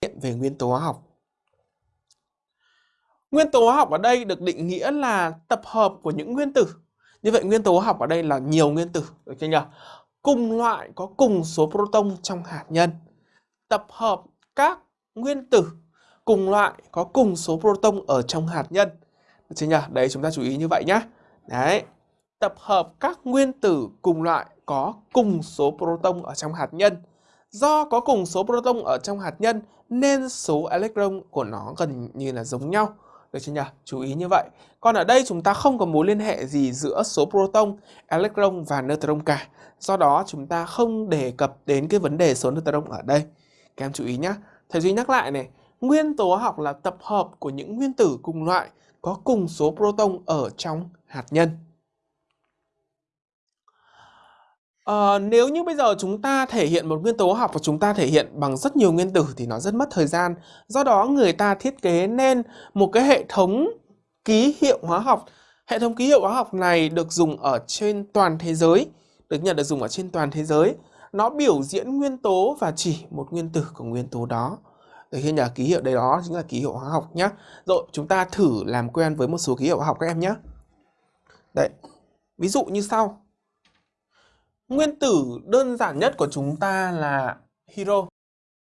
về nguyên tố hóa học. Nguyên tố hóa học ở đây được định nghĩa là tập hợp của những nguyên tử. Như vậy nguyên tố hóa học ở đây là nhiều nguyên tử, được chưa nhỉ? Cùng loại có cùng số proton trong hạt nhân. Tập hợp các nguyên tử cùng loại có cùng số proton ở trong hạt nhân. Được chưa nhỉ? Đấy chúng ta chú ý như vậy nhé. Đấy. Tập hợp các nguyên tử cùng loại có cùng số proton ở trong hạt nhân. Do có cùng số proton ở trong hạt nhân nên số electron của nó gần như là giống nhau. Được chưa nhỉ? Chú ý như vậy. Còn ở đây chúng ta không có mối liên hệ gì giữa số proton, electron và neutron cả. Do đó chúng ta không đề cập đến cái vấn đề số neutron ở đây. Các em chú ý nhé. Thầy Duy nhắc lại này. Nguyên tố học là tập hợp của những nguyên tử cùng loại có cùng số proton ở trong hạt nhân. À, nếu như bây giờ chúng ta thể hiện một nguyên tố học và chúng ta thể hiện bằng rất nhiều nguyên tử thì nó rất mất thời gian. Do đó người ta thiết kế nên một cái hệ thống ký hiệu hóa học. Hệ thống ký hiệu hóa học này được dùng ở trên toàn thế giới, được nhận được dùng ở trên toàn thế giới. Nó biểu diễn nguyên tố và chỉ một nguyên tử của nguyên tố đó. Được khi nhờ ký hiệu đấy đó chính là ký hiệu hóa học nhé. Rồi chúng ta thử làm quen với một số ký hiệu hóa học các em nhé. Đấy, ví dụ như sau. Nguyên tử đơn giản nhất của chúng ta là hydro.